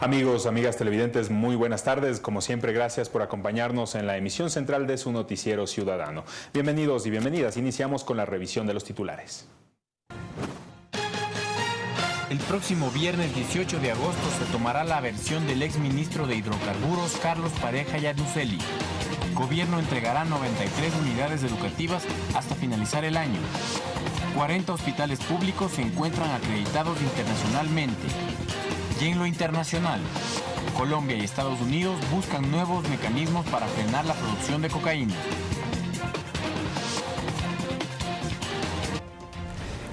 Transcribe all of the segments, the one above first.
Amigos, amigas televidentes, muy buenas tardes. Como siempre, gracias por acompañarnos en la emisión central de su noticiero ciudadano. Bienvenidos y bienvenidas. Iniciamos con la revisión de los titulares. El próximo viernes 18 de agosto se tomará la versión del exministro de Hidrocarburos, Carlos Pareja Yaduseli. El gobierno entregará 93 unidades educativas hasta finalizar el año. 40 hospitales públicos se encuentran acreditados internacionalmente. Y en lo internacional, Colombia y Estados Unidos buscan nuevos mecanismos para frenar la producción de cocaína.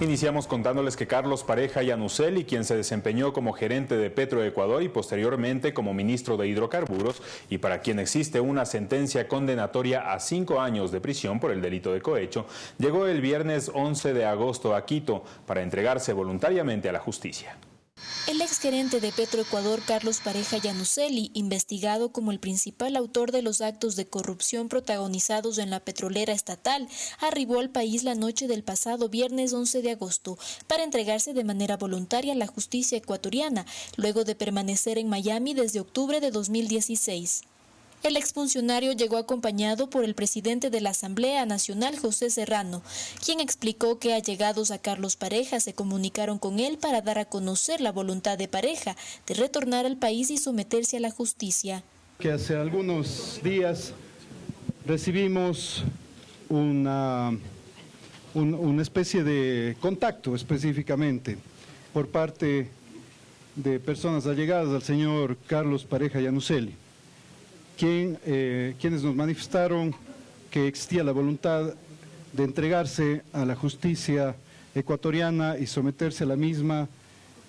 Iniciamos contándoles que Carlos Pareja Yanuseli, quien se desempeñó como gerente de Petroecuador y posteriormente como ministro de Hidrocarburos, y para quien existe una sentencia condenatoria a cinco años de prisión por el delito de cohecho, llegó el viernes 11 de agosto a Quito para entregarse voluntariamente a la justicia. El exgerente de Petroecuador, Carlos Pareja Yanuseli, investigado como el principal autor de los actos de corrupción protagonizados en la petrolera estatal, arribó al país la noche del pasado viernes 11 de agosto para entregarse de manera voluntaria a la justicia ecuatoriana, luego de permanecer en Miami desde octubre de 2016. El exfuncionario llegó acompañado por el presidente de la Asamblea Nacional, José Serrano, quien explicó que allegados a Carlos Pareja se comunicaron con él para dar a conocer la voluntad de Pareja de retornar al país y someterse a la justicia. Que hace algunos días recibimos una, una especie de contacto específicamente por parte de personas allegadas al señor Carlos Pareja Yanuseli eh, quienes nos manifestaron que existía la voluntad de entregarse a la justicia ecuatoriana y someterse a la misma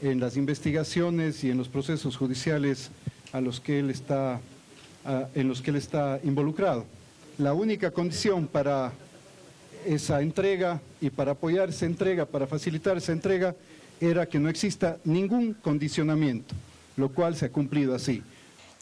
en las investigaciones y en los procesos judiciales a los que él está, en los que él está involucrado. La única condición para esa entrega y para apoyar esa entrega, para facilitar esa entrega, era que no exista ningún condicionamiento, lo cual se ha cumplido así.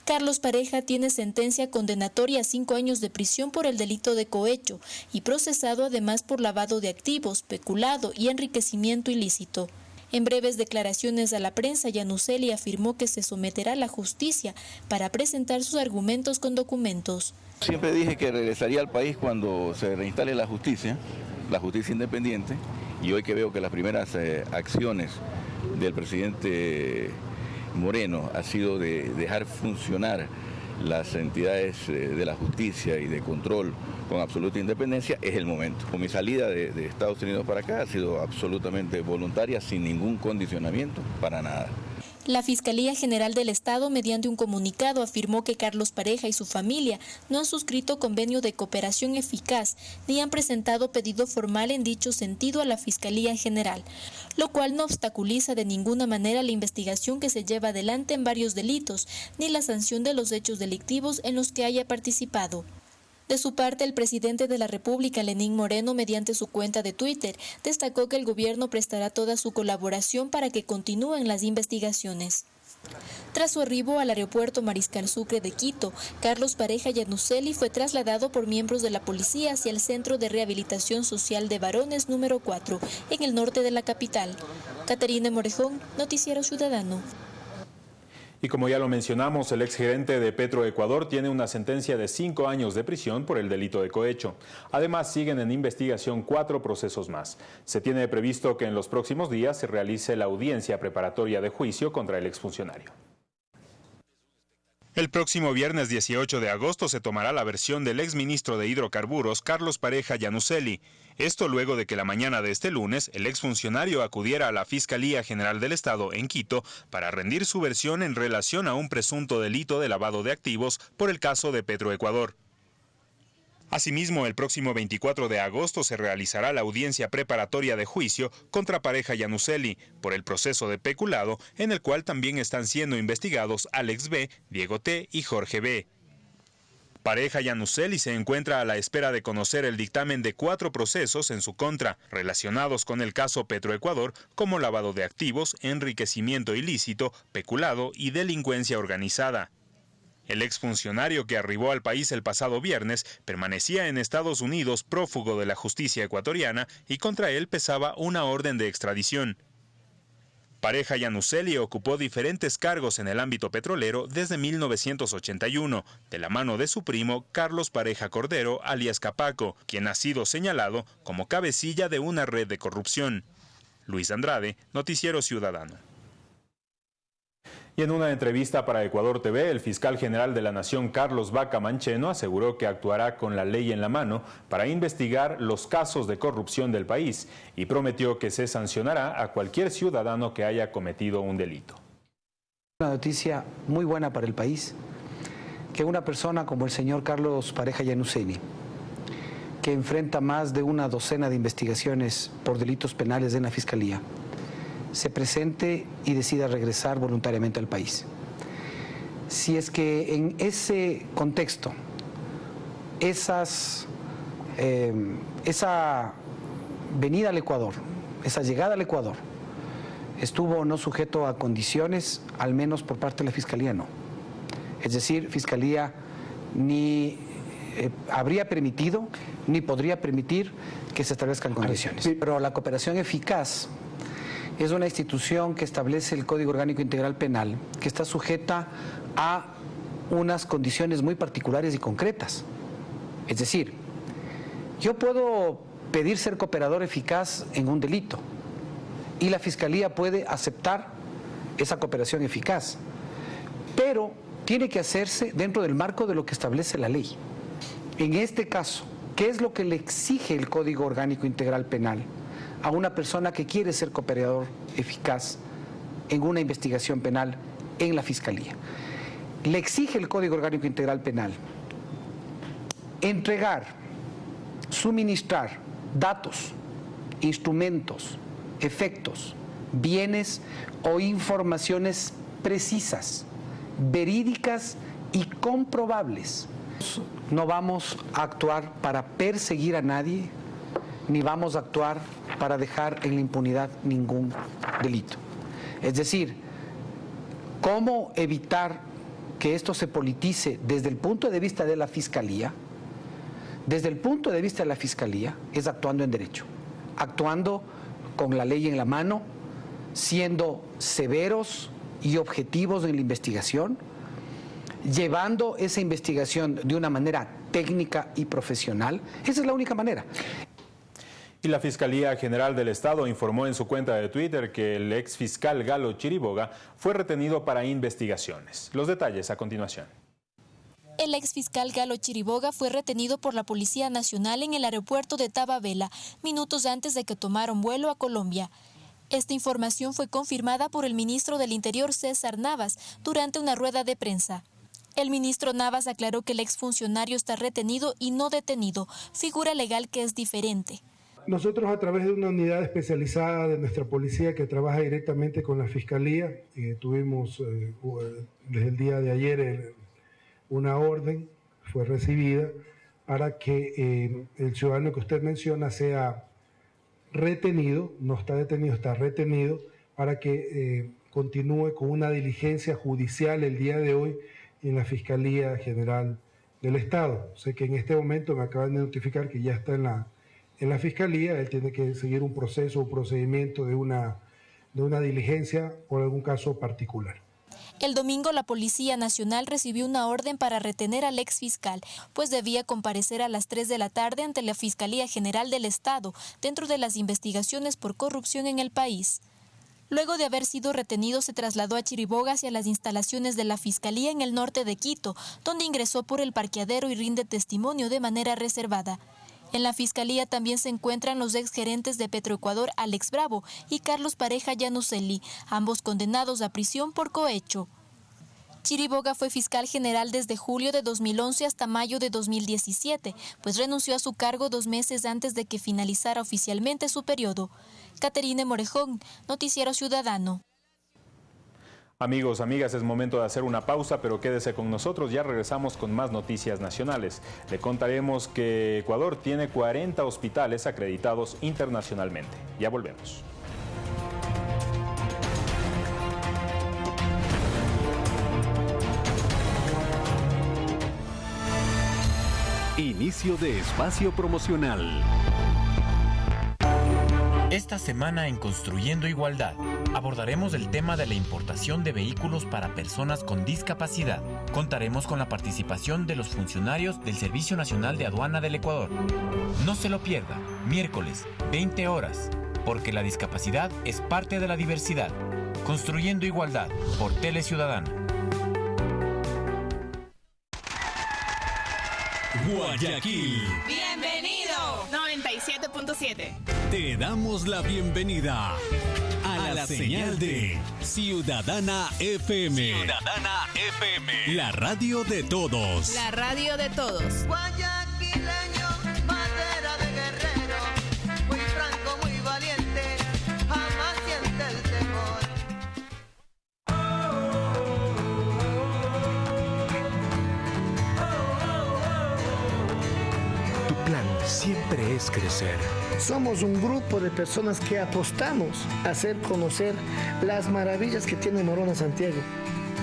Carlos Pareja tiene sentencia condenatoria a cinco años de prisión por el delito de cohecho y procesado además por lavado de activos, peculado y enriquecimiento ilícito. En breves declaraciones a la prensa, Yanuseli afirmó que se someterá a la justicia para presentar sus argumentos con documentos. Siempre dije que regresaría al país cuando se reinstale la justicia, la justicia independiente, y hoy que veo que las primeras eh, acciones del presidente Moreno ha sido de dejar funcionar las entidades eh, de la justicia y de control con absoluta independencia, es el momento. Con mi salida de, de Estados Unidos para acá ha sido absolutamente voluntaria, sin ningún condicionamiento, para nada. La Fiscalía General del Estado, mediante un comunicado, afirmó que Carlos Pareja y su familia no han suscrito convenio de cooperación eficaz ni han presentado pedido formal en dicho sentido a la Fiscalía General, lo cual no obstaculiza de ninguna manera la investigación que se lleva adelante en varios delitos ni la sanción de los hechos delictivos en los que haya participado. De su parte, el presidente de la República, Lenín Moreno, mediante su cuenta de Twitter, destacó que el gobierno prestará toda su colaboración para que continúen las investigaciones. Tras su arribo al aeropuerto Mariscal Sucre de Quito, Carlos Pareja Yanuseli fue trasladado por miembros de la policía hacia el Centro de Rehabilitación Social de Varones número 4, en el norte de la capital. Caterina Morejón, Noticiero Ciudadano. Y como ya lo mencionamos, el exgerente de Petroecuador tiene una sentencia de cinco años de prisión por el delito de cohecho. Además, siguen en investigación cuatro procesos más. Se tiene previsto que en los próximos días se realice la audiencia preparatoria de juicio contra el exfuncionario. El próximo viernes 18 de agosto se tomará la versión del exministro de Hidrocarburos, Carlos Pareja Yanuseli. Esto luego de que la mañana de este lunes el exfuncionario acudiera a la Fiscalía General del Estado en Quito para rendir su versión en relación a un presunto delito de lavado de activos por el caso de Petroecuador. Asimismo, el próximo 24 de agosto se realizará la audiencia preparatoria de juicio contra pareja Yanuseli por el proceso de peculado en el cual también están siendo investigados Alex B., Diego T. y Jorge B. Pareja Yanuseli se encuentra a la espera de conocer el dictamen de cuatro procesos en su contra, relacionados con el caso Petroecuador, como lavado de activos, enriquecimiento ilícito, peculado y delincuencia organizada. El exfuncionario que arribó al país el pasado viernes permanecía en Estados Unidos prófugo de la justicia ecuatoriana y contra él pesaba una orden de extradición. Pareja Yanuseli ocupó diferentes cargos en el ámbito petrolero desde 1981, de la mano de su primo Carlos Pareja Cordero, alias Capaco, quien ha sido señalado como cabecilla de una red de corrupción. Luis Andrade, Noticiero Ciudadano. Y en una entrevista para Ecuador TV, el fiscal general de la Nación, Carlos Vaca Mancheno, aseguró que actuará con la ley en la mano para investigar los casos de corrupción del país y prometió que se sancionará a cualquier ciudadano que haya cometido un delito. Una noticia muy buena para el país, que una persona como el señor Carlos Pareja Yanuseni, que enfrenta más de una docena de investigaciones por delitos penales en la Fiscalía, se presente y decida regresar voluntariamente al país. Si es que en ese contexto, esas, em, esa venida al Ecuador, esa llegada al Ecuador, estuvo no sujeto a condiciones, al menos por parte de la Fiscalía no. Es decir, Fiscalía ni eh, habría permitido ni podría permitir que se establezcan condiciones. Pero la cooperación eficaz es una institución que establece el Código Orgánico Integral Penal, que está sujeta a unas condiciones muy particulares y concretas. Es decir, yo puedo pedir ser cooperador eficaz en un delito y la Fiscalía puede aceptar esa cooperación eficaz, pero tiene que hacerse dentro del marco de lo que establece la ley. En este caso, ¿qué es lo que le exige el Código Orgánico Integral Penal? A una persona que quiere ser cooperador eficaz en una investigación penal en la Fiscalía. Le exige el Código Orgánico Integral Penal entregar, suministrar datos, instrumentos, efectos, bienes o informaciones precisas, verídicas y comprobables. No vamos a actuar para perseguir a nadie, ni vamos a actuar para dejar en la impunidad ningún delito. Es decir, ¿cómo evitar que esto se politice desde el punto de vista de la Fiscalía? Desde el punto de vista de la Fiscalía es actuando en derecho, actuando con la ley en la mano, siendo severos y objetivos en la investigación, llevando esa investigación de una manera técnica y profesional. Esa es la única manera. Y la Fiscalía General del Estado informó en su cuenta de Twitter que el ex fiscal Galo Chiriboga fue retenido para investigaciones. Los detalles a continuación. El ex fiscal Galo Chiriboga fue retenido por la Policía Nacional en el aeropuerto de Tababela, minutos antes de que tomaron vuelo a Colombia. Esta información fue confirmada por el ministro del Interior César Navas durante una rueda de prensa. El ministro Navas aclaró que el exfuncionario está retenido y no detenido, figura legal que es diferente. Nosotros a través de una unidad especializada de nuestra policía que trabaja directamente con la Fiscalía, eh, tuvimos eh, desde el día de ayer una orden, fue recibida, para que eh, el ciudadano que usted menciona sea retenido, no está detenido, está retenido, para que continúe con una diligencia judicial el día de hoy en la Fiscalía General del Estado. Sé que en este momento me acaban de notificar que ya está en la en la fiscalía, él tiene que seguir un proceso, un procedimiento de una, de una diligencia por algún caso particular. El domingo la Policía Nacional recibió una orden para retener al ex fiscal, pues debía comparecer a las 3 de la tarde ante la Fiscalía General del Estado dentro de las investigaciones por corrupción en el país. Luego de haber sido retenido, se trasladó a Chiriboga hacia las instalaciones de la Fiscalía en el norte de Quito, donde ingresó por el parqueadero y rinde testimonio de manera reservada. En la fiscalía también se encuentran los exgerentes de Petroecuador, Alex Bravo y Carlos Pareja Llanuselli, ambos condenados a prisión por cohecho. Chiriboga fue fiscal general desde julio de 2011 hasta mayo de 2017, pues renunció a su cargo dos meses antes de que finalizara oficialmente su periodo. Caterine Morejón, Noticiero Ciudadano. Amigos, amigas, es momento de hacer una pausa, pero quédese con nosotros, ya regresamos con más noticias nacionales. Le contaremos que Ecuador tiene 40 hospitales acreditados internacionalmente. Ya volvemos. Inicio de espacio promocional. Esta semana en Construyendo Igualdad Abordaremos el tema de la importación de vehículos para personas con discapacidad. Contaremos con la participación de los funcionarios del Servicio Nacional de Aduana del Ecuador. No se lo pierda, miércoles, 20 horas, porque la discapacidad es parte de la diversidad. Construyendo igualdad por Tele Ciudadana. Guayaquil. Bienvenido. 97.7. Te damos la bienvenida a la, señal de Ciudadana FM. Ciudadana FM. La radio de todos. La radio de todos. Es crecer. Somos un grupo de personas que apostamos a hacer conocer las maravillas que tiene Morona Santiago.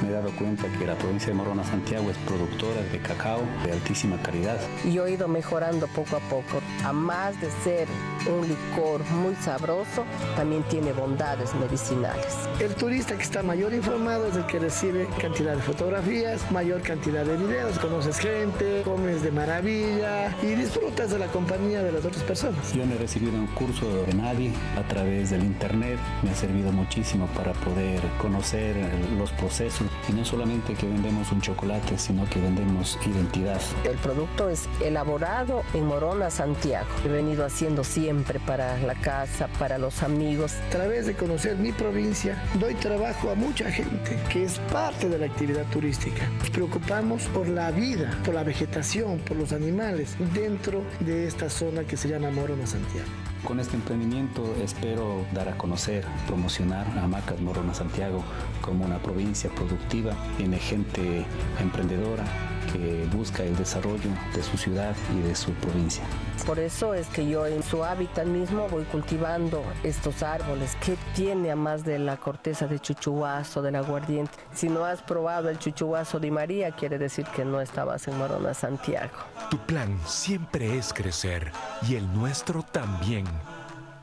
Me he dado cuenta que la provincia de Morona Santiago es productora de cacao de altísima calidad. Y he ido mejorando poco a poco. A más de ser un licor muy sabroso, también tiene bondades medicinales. El turista que está mayor informado es el que recibe cantidad de fotografías, mayor cantidad de videos, conoces gente, comes de maravilla y disfrutas de la compañía de las otras personas. Yo no he recibido un curso de nadie a través del internet. Me ha servido muchísimo para poder conocer los procesos y no solamente que vendemos un chocolate, sino que vendemos identidad. El producto es elaborado en Morona, Santiago. He venido haciendo siempre para la casa, para los amigos. A través de conocer mi provincia, doy trabajo a mucha gente que es parte de la actividad turística. Nos preocupamos por la vida, por la vegetación, por los animales dentro de esta zona que se llama Morona, Santiago. Con este emprendimiento espero dar a conocer, promocionar a Macas Morona Santiago como una provincia productiva, tiene gente emprendedora que busca el desarrollo de su ciudad y de su provincia. Por eso es que yo en su hábitat mismo voy cultivando estos árboles. ¿Qué tiene a más de la corteza de chuchuazo, del aguardiente? Si no has probado el chuchuazo de María, quiere decir que no estabas en Morona, Santiago. Tu plan siempre es crecer y el nuestro también.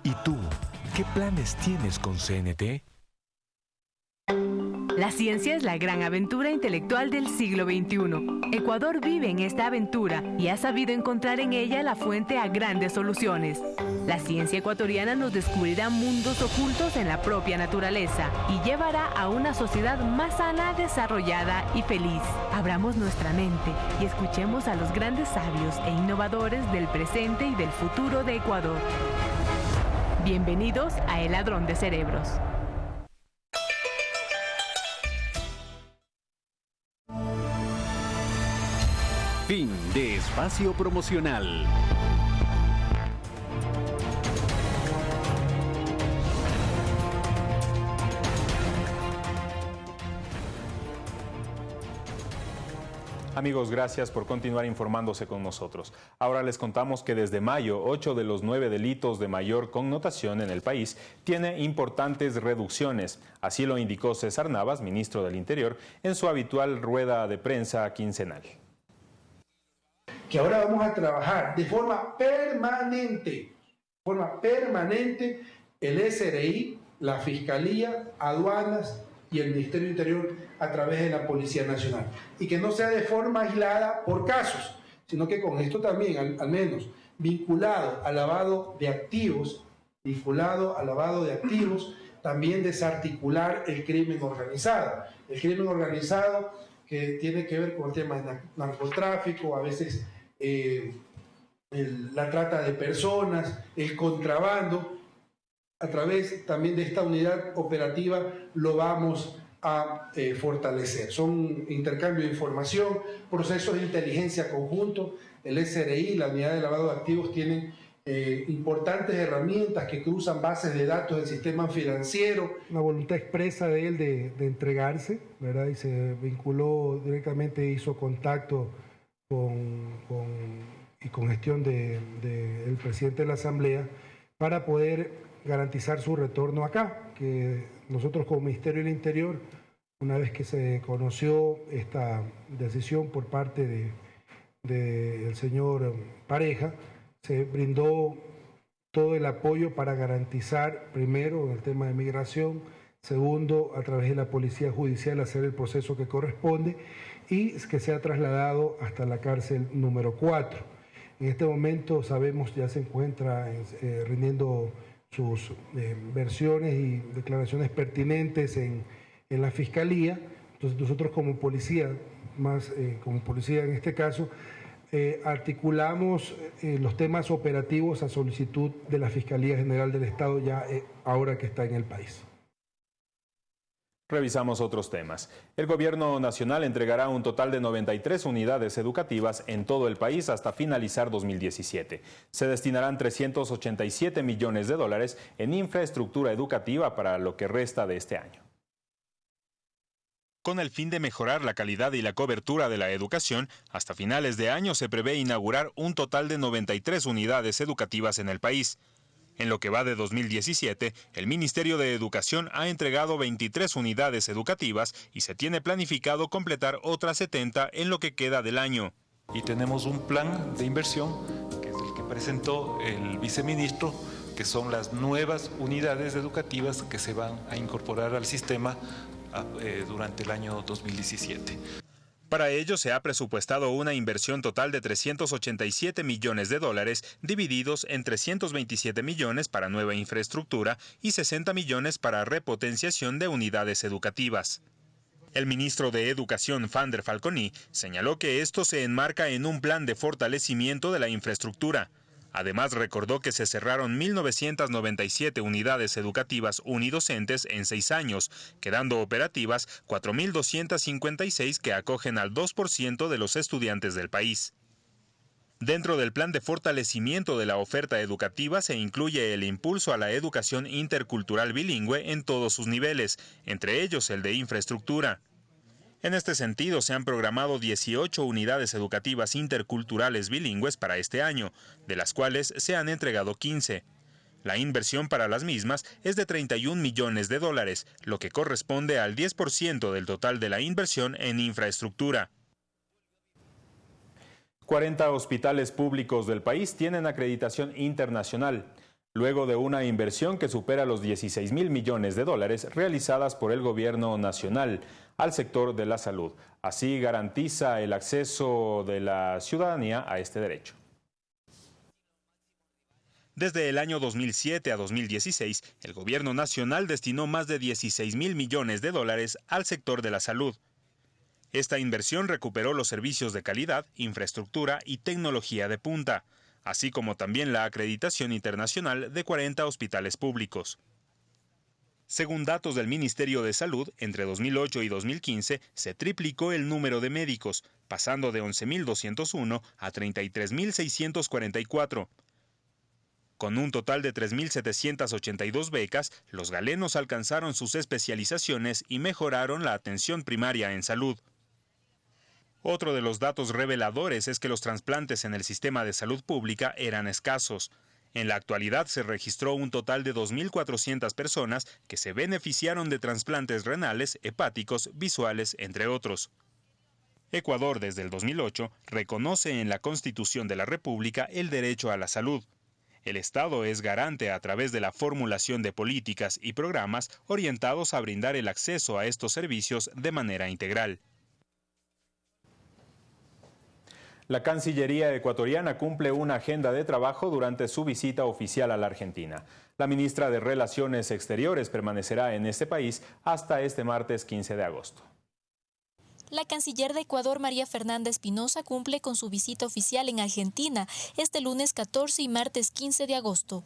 ¿Y tú, qué planes tienes con CNT? La ciencia es la gran aventura intelectual del siglo XXI. Ecuador vive en esta aventura y ha sabido encontrar en ella la fuente a grandes soluciones. La ciencia ecuatoriana nos descubrirá mundos ocultos en la propia naturaleza y llevará a una sociedad más sana, desarrollada y feliz. Abramos nuestra mente y escuchemos a los grandes sabios e innovadores del presente y del futuro de Ecuador. Bienvenidos a El Ladrón de Cerebros. Fin de espacio promocional. Amigos, gracias por continuar informándose con nosotros. Ahora les contamos que desde mayo, ocho de los nueve delitos de mayor connotación en el país tiene importantes reducciones. Así lo indicó César Navas, ministro del Interior, en su habitual rueda de prensa quincenal. Que ahora vamos a trabajar de forma permanente, forma permanente, el SRI, la Fiscalía, aduanas y el Ministerio Interior a través de la Policía Nacional. Y que no sea de forma aislada por casos, sino que con esto también, al, menos, vinculado al lavado de activos, vinculado al lavado de activos, también desarticular el crimen organizado. El crimen organizado que tiene que ver con el tema de narcotráfico, a veces eh, el, la trata de personas, el contrabando, a través también de esta unidad operativa lo vamos a eh, fortalecer. Son intercambio de información, procesos de inteligencia conjunto, el SRI, la unidad de lavado de activos tienen eh, importantes herramientas que cruzan bases de datos del sistema financiero. Una voluntad expresa de él de, de entregarse, ¿verdad? Y se vinculó directamente, hizo contacto con, y con gestión del de, de presidente de la Asamblea para poder garantizar su retorno acá, que nosotros como Ministerio del Interior, una vez que se conoció esta decisión por parte del de, de señor Pareja, se brindó todo el apoyo para garantizar, primero, el tema de migración, Segundo, a través de la Policía Judicial hacer el proceso que corresponde y que sea trasladado hasta la cárcel número 4. En este momento sabemos ya se encuentra eh, rindiendo sus eh, versiones y declaraciones pertinentes en, en, la Fiscalía. Entonces nosotros como policía, más eh, como policía en este caso, articulamos los temas operativos a solicitud de la Fiscalía General del Estado ya ahora que está en el país. Revisamos otros temas. El gobierno nacional entregará un total de 93 unidades educativas en todo el país hasta finalizar 2017. Se destinarán 387 millones de dólares en infraestructura educativa para lo que resta de este año. Con el fin de mejorar la calidad y la cobertura de la educación, hasta finales de año se prevé inaugurar un total de 93 unidades educativas en el país. En lo que va de 2017, el Ministerio de Educación ha entregado 23 unidades educativas y se tiene planificado completar otras 70 en lo que queda del año. Y tenemos un plan de inversión, que es el que presentó el viceministro, que son las nuevas unidades educativas que se van a incorporar al sistema ah, eh, durante el año 2017. Para ello se ha presupuestado una inversión total de 387 millones de dólares, divididos en 327 millones para nueva infraestructura y 60 millones para repotenciación de unidades educativas. El ministro de Educación, Fander Falconi, señaló que esto se enmarca en un plan de fortalecimiento de la infraestructura, Además, recordó que se cerraron 1.997 unidades educativas unidocentes en seis años, quedando operativas 4.256 que acogen al 2% de los estudiantes del país. Dentro del plan de fortalecimiento de la oferta educativa se incluye el impulso a la educación intercultural bilingüe en todos sus niveles, entre ellos el de infraestructura. En este sentido, se han programado 18 unidades educativas interculturales bilingües para este año, de las cuales se han entregado 15. La inversión para las mismas es de 31 millones de dólares, lo que corresponde al 10% del total de la inversión en infraestructura. 40 hospitales públicos del país tienen acreditación internacional luego de una inversión que supera los 16 mil millones de dólares realizadas por el gobierno nacional al sector de la salud. Así garantiza el acceso de la ciudadanía a este derecho. Desde el año 2007 a 2016, el gobierno nacional destinó más de 16 mil millones de dólares al sector de la salud. Esta inversión recuperó los servicios de calidad, infraestructura y tecnología de punta, así como también la acreditación internacional de 40 hospitales públicos. Según datos del Ministerio de Salud, entre 2008 y 2015 se triplicó el número de médicos, pasando de 11.201 a 33.644. Con un total de 3.782 becas, los galenos alcanzaron sus especializaciones y mejoraron la atención primaria en salud. Otro de los datos reveladores es que los trasplantes en el sistema de salud pública eran escasos. En la actualidad se registró un total de 2.400 personas que se beneficiaron de trasplantes renales, hepáticos, visuales, entre otros. Ecuador desde el 2008 reconoce en la Constitución de la República el derecho a la salud. El Estado es garante a través de la formulación de políticas y programas orientados a brindar el acceso a estos servicios de manera integral. La Cancillería ecuatoriana cumple una agenda de trabajo durante su visita oficial a la Argentina. La ministra de Relaciones Exteriores permanecerá en este país hasta este martes 15 de agosto. La canciller de Ecuador, María Fernanda Espinosa, cumple con su visita oficial en Argentina este lunes 14 y martes 15 de agosto.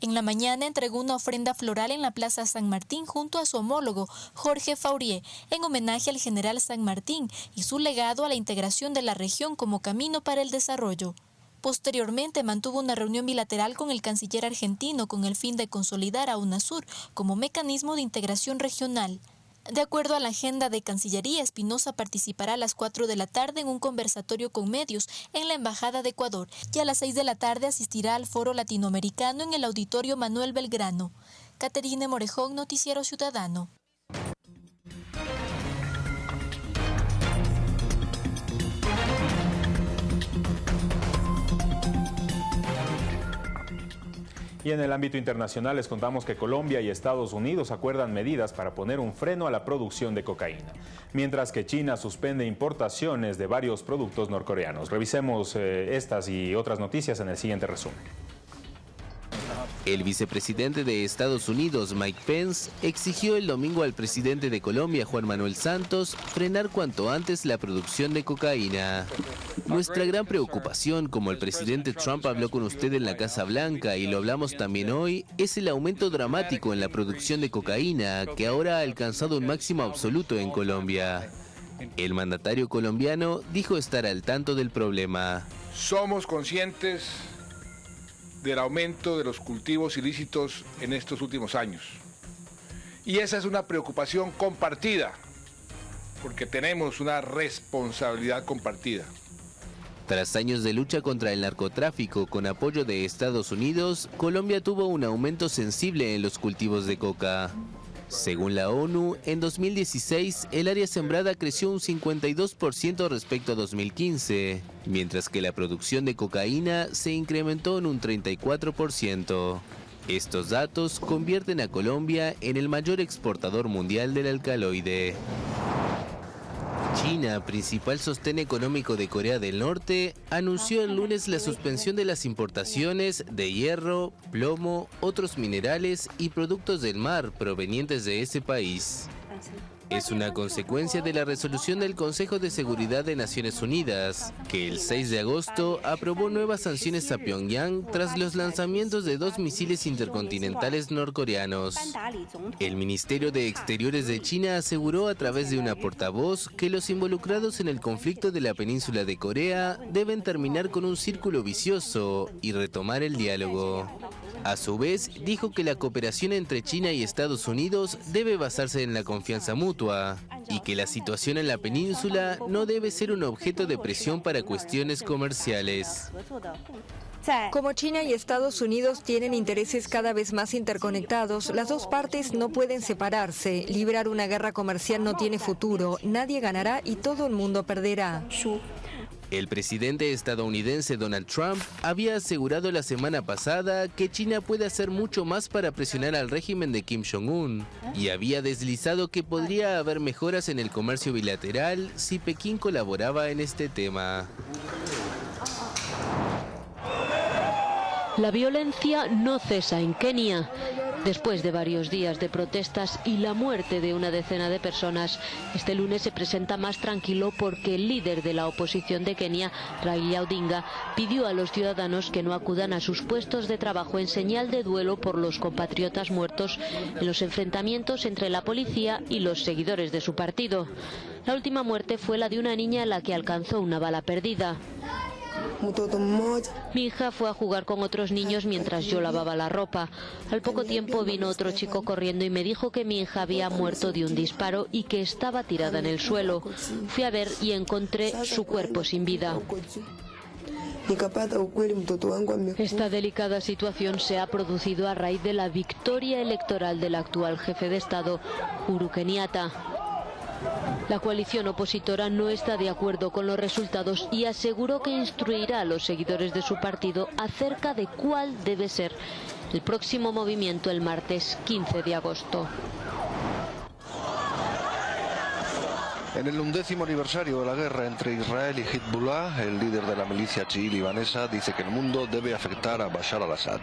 En la mañana entregó una ofrenda floral en la Plaza San Martín junto a su homólogo, Jorge Faurier, en homenaje al general San Martín y su legado a la integración de la región como camino para el desarrollo. Posteriormente mantuvo una reunión bilateral con el canciller argentino con el fin de consolidar a UNASUR como mecanismo de integración regional. De acuerdo a la agenda de Cancillería, Espinosa participará a las 4 de la tarde en un conversatorio con medios en la Embajada de Ecuador y a las 6 de la tarde asistirá al Foro Latinoamericano en el Auditorio Manuel Belgrano. Caterine Morejón, Noticiero Ciudadano. Y en el ámbito internacional les contamos que Colombia y Estados Unidos acuerdan medidas para poner un freno a la producción de cocaína, mientras que China suspende importaciones de varios productos norcoreanos. Revisemos eh, estas y otras noticias en el siguiente resumen. El vicepresidente de Estados Unidos, Mike Pence, exigió el domingo al presidente de Colombia, Juan Manuel Santos, frenar cuanto antes la producción de cocaína. Nuestra gran preocupación, como el presidente Trump habló con usted en la Casa Blanca y lo hablamos también hoy, es el aumento dramático en la producción de cocaína, que ahora ha alcanzado un máximo absoluto en Colombia. El mandatario colombiano dijo estar al tanto del problema. Somos conscientes del aumento de los cultivos ilícitos en estos últimos años. Y esa es una preocupación compartida, porque tenemos una responsabilidad compartida. Tras años de lucha contra el narcotráfico con apoyo de Estados Unidos, Colombia tuvo un aumento sensible en los cultivos de coca. Según la ONU, en 2016 el área sembrada creció un 52% respecto a 2015, mientras que la producción de cocaína se incrementó en un 34%. Estos datos convierten a Colombia en el mayor exportador mundial del alcaloide. China, principal sostén económico de Corea del Norte, anunció el lunes la suspensión de las importaciones de hierro, plomo, otros minerales y productos del mar provenientes de ese país. Es una consecuencia de la resolución del Consejo de Seguridad de Naciones Unidas, que el 6 de agosto aprobó nuevas sanciones a Pyongyang tras los lanzamientos de dos misiles intercontinentales norcoreanos. El Ministerio de Exteriores de China aseguró a través de una portavoz que los involucrados en el conflicto de la península de Corea deben terminar con un círculo vicioso y retomar el diálogo. A su vez, dijo que la cooperación entre China y Estados Unidos debe basarse en la confianza mutua y que la situación en la península no debe ser un objeto de presión para cuestiones comerciales. Como China y Estados Unidos tienen intereses cada vez más interconectados, las dos partes no pueden separarse. Librar una guerra comercial no tiene futuro, nadie ganará y todo el mundo perderá. El presidente estadounidense Donald Trump había asegurado la semana pasada que China puede hacer mucho más para presionar al régimen de Kim Jong-un y había deslizado que podría haber mejoras en el comercio bilateral si Pekín colaboraba en este tema. La violencia no cesa en Kenia. Después de varios días de protestas y la muerte de una decena de personas, este lunes se presenta más tranquilo porque el líder de la oposición de Kenia, Raila Odinga, pidió a los ciudadanos que no acudan a sus puestos de trabajo en señal de duelo por los compatriotas muertos en los enfrentamientos entre la policía y los seguidores de su partido. La última muerte fue la de una niña a la que alcanzó una bala perdida. Mi hija fue a jugar con otros niños mientras yo lavaba la ropa. Al poco tiempo vino otro chico corriendo y me dijo que mi hija había muerto de un disparo y que estaba tirada en el suelo. Fui a ver y encontré su cuerpo sin vida. Esta delicada situación se ha producido a raíz de la victoria electoral del actual jefe de Estado, Kenyatta. La coalición opositora no está de acuerdo con los resultados y aseguró que instruirá a los seguidores de su partido acerca de cuál debe ser el próximo movimiento el martes 15 de agosto. En el undécimo aniversario de la guerra entre Israel y Hezbollah, el líder de la milicia chií libanesa dice que el mundo debe afectar a Bashar al-Assad.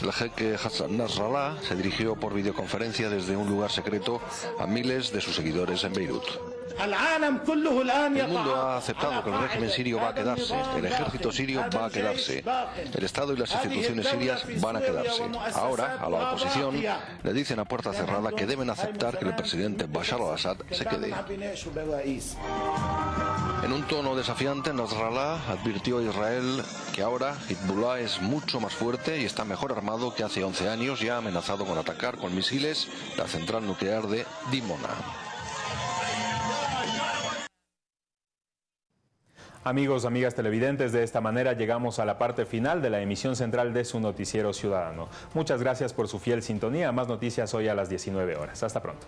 El jeque Hassan Nasrallah se dirigió por videoconferencia desde un lugar secreto a miles de sus seguidores en Beirut. El mundo ha aceptado que el régimen sirio va a quedarse, el ejército sirio va a quedarse, el Estado y las instituciones sirias van a quedarse. Ahora, a la oposición le dicen a puerta cerrada que deben aceptar que el presidente Bashar al-Assad se quede. En un tono desafiante, Nasrallah advirtió a Israel que ahora Hezbollah es mucho más fuerte y está mejor armado que hace 11 años y ha amenazado con atacar con misiles la central nuclear de Dimona. Amigos, amigas televidentes, de esta manera llegamos a la parte final de la emisión central de su noticiero ciudadano. Muchas gracias por su fiel sintonía. Más noticias hoy a las 19 horas. Hasta pronto.